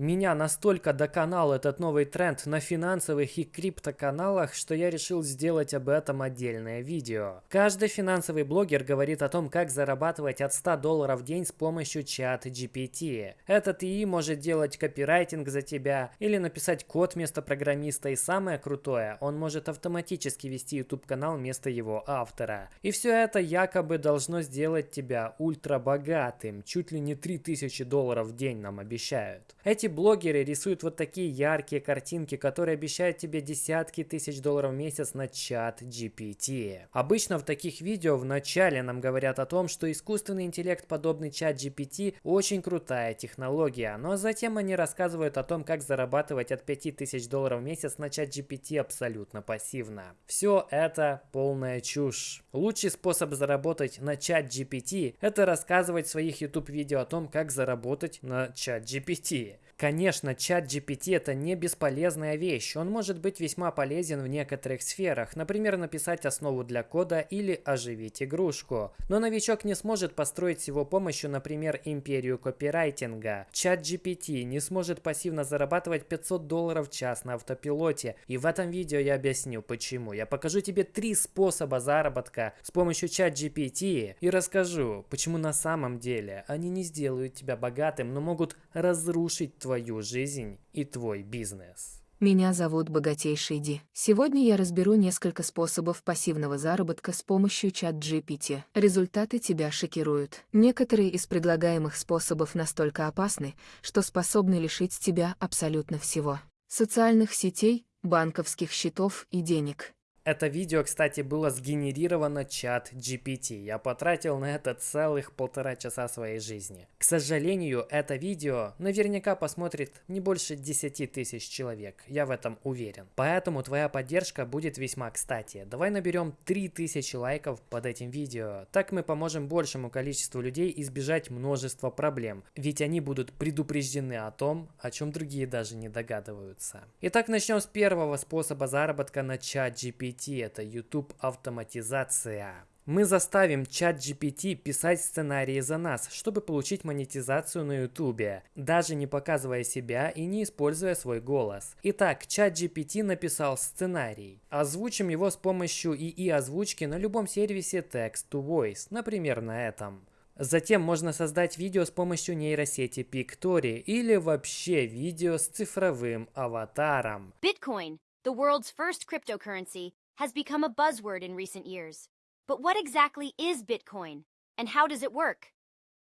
Меня настолько доконал этот новый тренд на финансовых и криптоканалах, что я решил сделать об этом отдельное видео. Каждый финансовый блогер говорит о том, как зарабатывать от 100 долларов в день с помощью чата GPT. Этот ИИ может делать копирайтинг за тебя или написать код вместо программиста и самое крутое, он может автоматически вести YouTube канал вместо его автора. И все это якобы должно сделать тебя ультра богатым, чуть ли не 3000 долларов в день нам обещают. Эти блогеры рисуют вот такие яркие картинки, которые обещают тебе десятки тысяч долларов в месяц на чат GPT. Обычно в таких видео в начале нам говорят о том, что искусственный интеллект, подобный чат GPT, очень крутая технология, но затем они рассказывают о том, как зарабатывать от 5000 долларов в месяц на чат GPT абсолютно пассивно. Все это полная чушь. Лучший способ заработать на чат GPT – это рассказывать в своих YouTube видео о том, как заработать на чат GPT. Конечно, чат GPT это не бесполезная вещь, он может быть весьма полезен в некоторых сферах, например, написать основу для кода или оживить игрушку. Но новичок не сможет построить с его помощью, например, империю копирайтинга. Чат GPT не сможет пассивно зарабатывать 500 долларов в час на автопилоте, и в этом видео я объясню почему. Я покажу тебе три способа заработка с помощью чат GPT и расскажу, почему на самом деле они не сделают тебя богатым, но могут разрушить твой твою жизнь и твой бизнес. Меня зовут Богатейший Ди. Сегодня я разберу несколько способов пассивного заработка с помощью чат GPT. Результаты тебя шокируют. Некоторые из предлагаемых способов настолько опасны, что способны лишить тебя абсолютно всего. Социальных сетей, банковских счетов и денег. Это видео, кстати, было сгенерировано чат GPT. Я потратил на это целых полтора часа своей жизни. К сожалению, это видео наверняка посмотрит не больше 10 тысяч человек. Я в этом уверен. Поэтому твоя поддержка будет весьма кстати. Давай наберем 3000 лайков под этим видео. Так мы поможем большему количеству людей избежать множества проблем. Ведь они будут предупреждены о том, о чем другие даже не догадываются. Итак, начнем с первого способа заработка на чат GPT GPT – это YouTube автоматизация. Мы заставим чат GPT писать сценарии за нас, чтобы получить монетизацию на YouTube, даже не показывая себя и не используя свой голос. Итак, чат GPT написал сценарий. Озвучим его с помощью ИИ озвучки на любом сервисе Text to Voice, например, на этом. Затем можно создать видео с помощью нейросети Pictory или вообще видео с цифровым аватаром. Bitcoin, the world's first cryptocurrency, has become a buzzword in recent years. But what exactly is Bitcoin, and how does it work?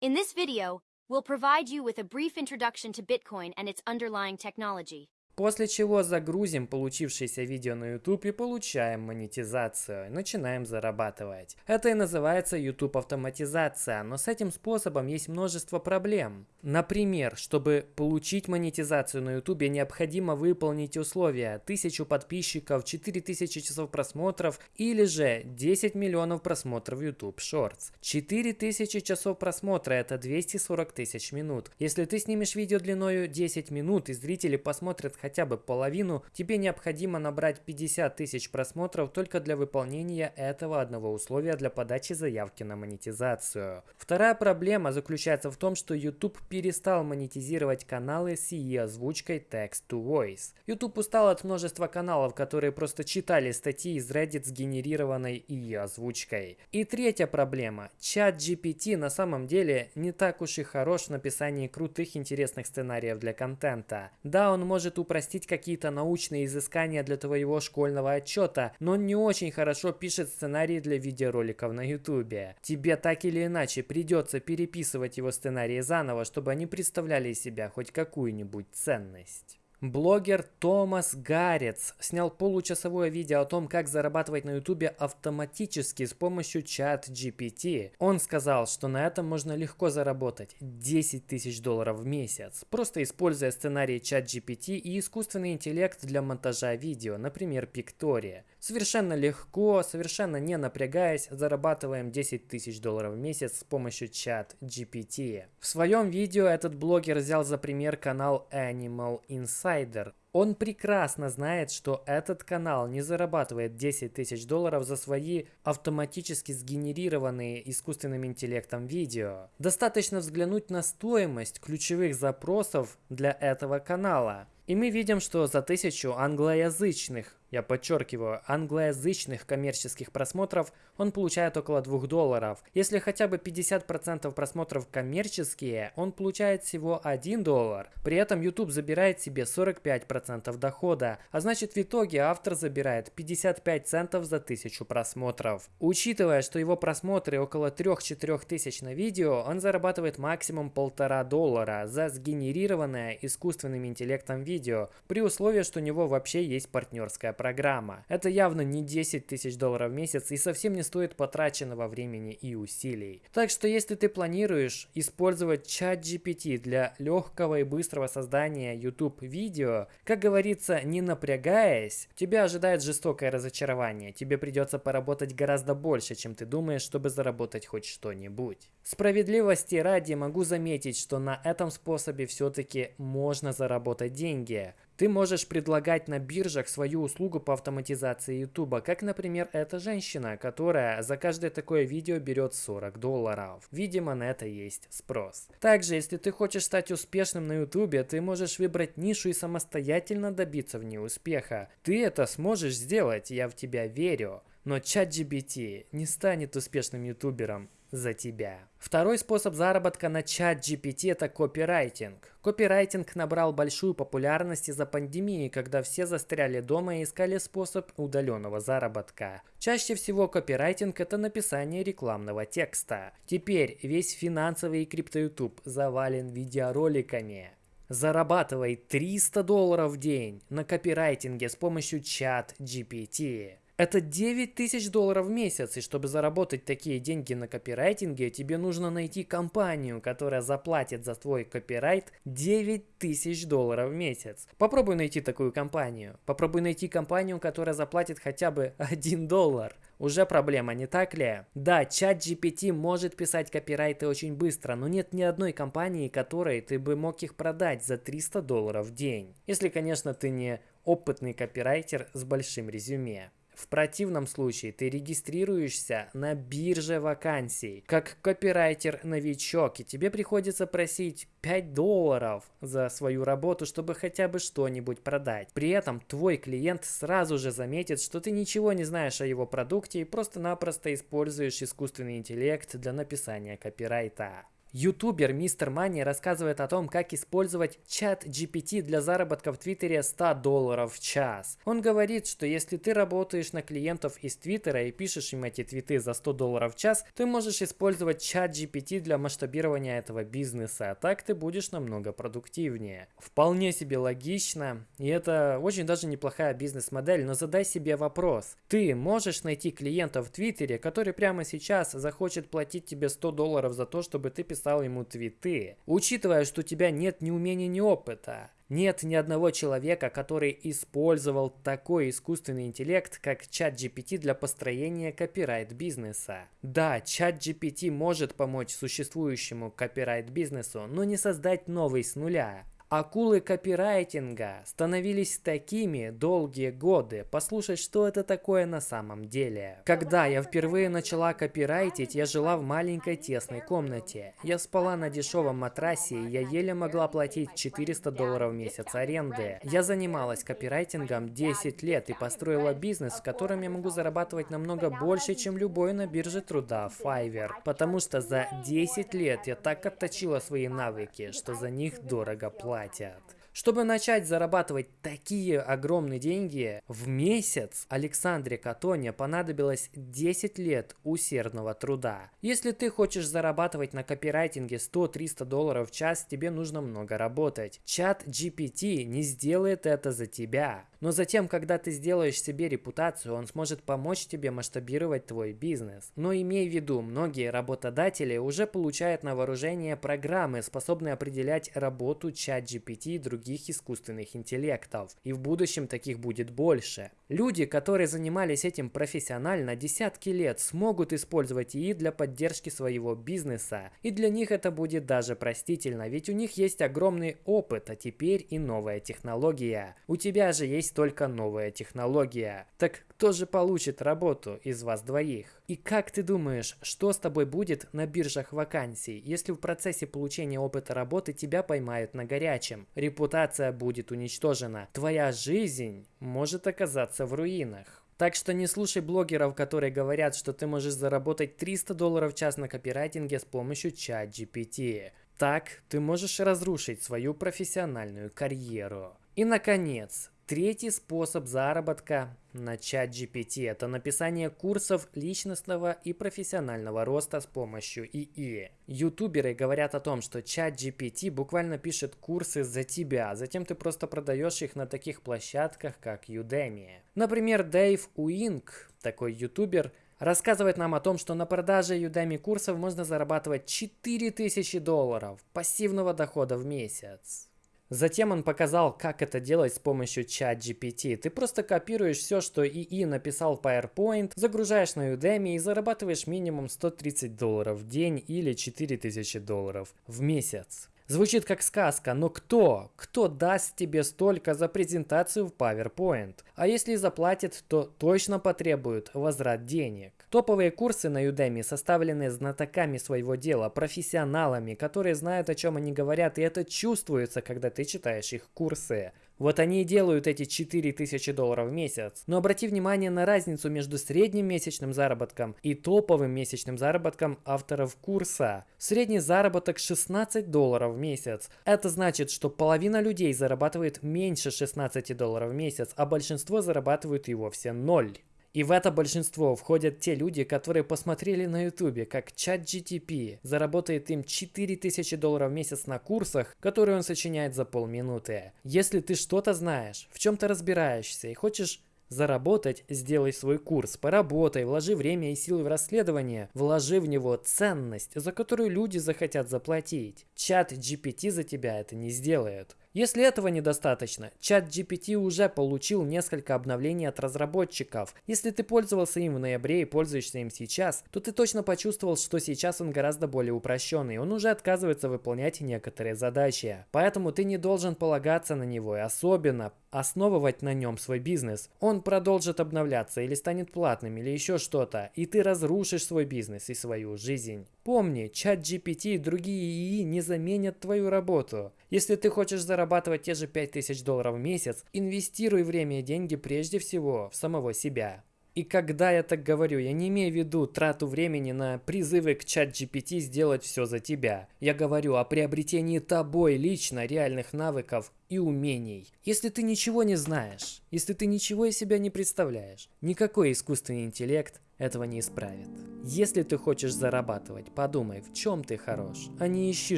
In this video, we'll provide you with a brief introduction to Bitcoin and its underlying technology. После чего загрузим получившееся видео на YouTube и получаем монетизацию, начинаем зарабатывать. Это и называется YouTube автоматизация, но с этим способом есть множество проблем. Например, чтобы получить монетизацию на YouTube, необходимо выполнить условия 1000 подписчиков, 4000 часов просмотров или же 10 миллионов просмотров YouTube Shorts. 4000 часов просмотра это 240 тысяч минут. Если ты снимешь видео длиною 10 минут и зрители посмотрят хотя бы половину, тебе необходимо набрать 50 тысяч просмотров только для выполнения этого одного условия для подачи заявки на монетизацию. Вторая проблема заключается в том, что YouTube перестал монетизировать каналы с EE озвучкой Text to Voice. YouTube устал от множества каналов, которые просто читали статьи из Reddit с генерированной EE озвучкой. И третья проблема. Чат GPT на самом деле не так уж и хорош в написании крутых интересных сценариев для контента. Да, он может управлять упростить какие-то научные изыскания для твоего школьного отчета, но он не очень хорошо пишет сценарии для видеороликов на ютубе. Тебе так или иначе придется переписывать его сценарии заново, чтобы они представляли из себя хоть какую-нибудь ценность. Блогер Томас Гарец снял получасовое видео о том, как зарабатывать на ютубе автоматически с помощью чат GPT. Он сказал, что на этом можно легко заработать 10 тысяч долларов в месяц, просто используя сценарий чат GPT и искусственный интеллект для монтажа видео, например, Pictoria. Совершенно легко, совершенно не напрягаясь, зарабатываем 10 тысяч долларов в месяц с помощью чат GPT. В своем видео этот блогер взял за пример канал Animal Insider. Он прекрасно знает, что этот канал не зарабатывает 10 тысяч долларов за свои автоматически сгенерированные искусственным интеллектом видео. Достаточно взглянуть на стоимость ключевых запросов для этого канала. И мы видим, что за тысячу англоязычных я подчеркиваю, англоязычных коммерческих просмотров он получает около 2 долларов. Если хотя бы 50% просмотров коммерческие, он получает всего 1 доллар. При этом YouTube забирает себе 45% дохода, а значит в итоге автор забирает 55 центов за 1000 просмотров. Учитывая, что его просмотры около 3-4 тысяч на видео, он зарабатывает максимум 1,5 доллара за сгенерированное искусственным интеллектом видео, при условии, что у него вообще есть партнерская программа. Это явно не 10 тысяч долларов в месяц и совсем не стоит потраченного времени и усилий. Так что если ты планируешь использовать чат GPT для легкого и быстрого создания YouTube видео, как говорится, не напрягаясь, тебя ожидает жестокое разочарование. Тебе придется поработать гораздо больше, чем ты думаешь, чтобы заработать хоть что-нибудь. Справедливости ради могу заметить, что на этом способе все-таки можно заработать деньги. Ты можешь предлагать на биржах свою услугу по автоматизации YouTube, как, например, эта женщина, которая за каждое такое видео берет 40 долларов. Видимо, на это есть спрос. Также, если ты хочешь стать успешным на YouTube, ты можешь выбрать нишу и самостоятельно добиться в ней успеха. Ты это сможешь сделать, я в тебя верю. Но ChatGPT не станет успешным ютубером за тебя. Второй способ заработка на чат GPT – это копирайтинг. Копирайтинг набрал большую популярность из-за пандемии, когда все застряли дома и искали способ удаленного заработка. Чаще всего копирайтинг – это написание рекламного текста. Теперь весь финансовый и крипто-ютуб завален видеороликами. Зарабатывай 300 долларов в день на копирайтинге с помощью чат GPT. Это 9 тысяч долларов в месяц, и чтобы заработать такие деньги на копирайтинге, тебе нужно найти компанию, которая заплатит за твой копирайт 9 тысяч долларов в месяц. Попробуй найти такую компанию. Попробуй найти компанию, которая заплатит хотя бы 1 доллар. Уже проблема, не так ли? Да, чат GPT может писать копирайты очень быстро, но нет ни одной компании, которой ты бы мог их продать за 300 долларов в день. Если, конечно, ты не опытный копирайтер с большим резюме. В противном случае ты регистрируешься на бирже вакансий как копирайтер-новичок, и тебе приходится просить 5 долларов за свою работу, чтобы хотя бы что-нибудь продать. При этом твой клиент сразу же заметит, что ты ничего не знаешь о его продукте и просто-напросто используешь искусственный интеллект для написания копирайта. Ютубер Мистер Мани рассказывает о том, как использовать чат GPT для заработка в Твиттере 100 долларов в час. Он говорит, что если ты работаешь на клиентов из Твиттера и пишешь им эти твиты за 100 долларов в час, ты можешь использовать чат GPT для масштабирования этого бизнеса, а так ты будешь намного продуктивнее. Вполне себе логично, и это очень даже неплохая бизнес-модель, но задай себе вопрос. Ты можешь найти клиента в Твиттере, который прямо сейчас захочет платить тебе 100 долларов за то, чтобы ты писал писал ему твиты. Учитывая, что у тебя нет ни умения, ни опыта, нет ни одного человека, который использовал такой искусственный интеллект, как чат GPT для построения копирайт-бизнеса. Да, чат GPT может помочь существующему копирайт-бизнесу, но не создать новый с нуля. Акулы копирайтинга становились такими долгие годы. Послушать, что это такое на самом деле. Когда я впервые начала копирайтить, я жила в маленькой тесной комнате. Я спала на дешевом матрасе, и я еле могла платить 400 долларов в месяц аренды. Я занималась копирайтингом 10 лет и построила бизнес, в котором я могу зарабатывать намного больше, чем любой на бирже труда Fiverr. Потому что за 10 лет я так отточила свои навыки, что за них дорого платят платят. Чтобы начать зарабатывать такие огромные деньги в месяц, Александре Катоне понадобилось 10 лет усердного труда. Если ты хочешь зарабатывать на копирайтинге 100-300 долларов в час, тебе нужно много работать. Чат GPT не сделает это за тебя. Но затем, когда ты сделаешь себе репутацию, он сможет помочь тебе масштабировать твой бизнес. Но имей в виду, многие работодатели уже получают на вооружение программы, способные определять работу чат GPT и других других искусственных интеллектов. И в будущем таких будет больше. Люди, которые занимались этим профессионально десятки лет, смогут использовать ИИ для поддержки своего бизнеса. И для них это будет даже простительно, ведь у них есть огромный опыт, а теперь и новая технология. У тебя же есть только новая технология. Так кто же получит работу из вас двоих? И как ты думаешь, что с тобой будет на биржах вакансий, если в процессе получения опыта работы тебя поймают на горячем? Репутация будет уничтожена. Твоя жизнь может оказаться в руинах. Так что не слушай блогеров, которые говорят, что ты можешь заработать 300 долларов в час на копирайтинге с помощью ChatGPT. Так ты можешь разрушить свою профессиональную карьеру. И, наконец, Третий способ заработка на ChatGPT – это написание курсов личностного и профессионального роста с помощью ИИ. Ютуберы говорят о том, что ChatGPT буквально пишет курсы за тебя, затем ты просто продаешь их на таких площадках, как Udemy. Например, Дэйв Уинг, такой ютубер, рассказывает нам о том, что на продаже Udemy курсов можно зарабатывать 4000 долларов пассивного дохода в месяц. Затем он показал, как это делать с помощью чат GPT. Ты просто копируешь все, что ИИ написал в PowerPoint, загружаешь на Udemy и зарабатываешь минимум 130 долларов в день или 4000 долларов в месяц. Звучит как сказка, но кто? Кто даст тебе столько за презентацию в PowerPoint? А если заплатит, то точно потребует возврат денег. Топовые курсы на Udemy составлены знатоками своего дела, профессионалами, которые знают, о чем они говорят, и это чувствуется, когда ты читаешь их курсы. Вот они и делают эти 4000 долларов в месяц. Но обрати внимание на разницу между средним месячным заработком и топовым месячным заработком авторов курса. Средний заработок 16 долларов в месяц. Это значит, что половина людей зарабатывает меньше 16 долларов в месяц, а большинство зарабатывают и вовсе ноль. И в это большинство входят те люди, которые посмотрели на ютубе, как чат GTP заработает им 4000 долларов в месяц на курсах, которые он сочиняет за полминуты. Если ты что-то знаешь, в чем-то разбираешься и хочешь Заработать, сделай свой курс, поработай, вложи время и силы в расследование, вложи в него ценность, за которую люди захотят заплатить. Чат GPT за тебя это не сделает. Если этого недостаточно, чат GPT уже получил несколько обновлений от разработчиков. Если ты пользовался им в ноябре и пользуешься им сейчас, то ты точно почувствовал, что сейчас он гораздо более упрощенный. Он уже отказывается выполнять некоторые задачи. Поэтому ты не должен полагаться на него и особенно основывать на нем свой бизнес. Он продолжит обновляться или станет платным или еще что-то, и ты разрушишь свой бизнес и свою жизнь. Помни, чат GPT и другие ИИ не заменят твою работу. Если ты хочешь зарабатывать те же 5000 долларов в месяц, инвестируй время и деньги прежде всего в самого себя. И когда я так говорю, я не имею в виду трату времени на призывы к чат GPT сделать все за тебя. Я говорю о приобретении тобой лично реальных навыков и умений. Если ты ничего не знаешь, если ты ничего из себя не представляешь, никакой искусственный интеллект этого не исправит. Если ты хочешь зарабатывать, подумай, в чем ты хорош, а не ищи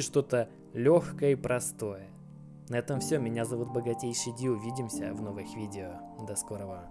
что-то легкое и простое. На этом все. Меня зовут Богатейший Ди. Увидимся в новых видео. До скорого.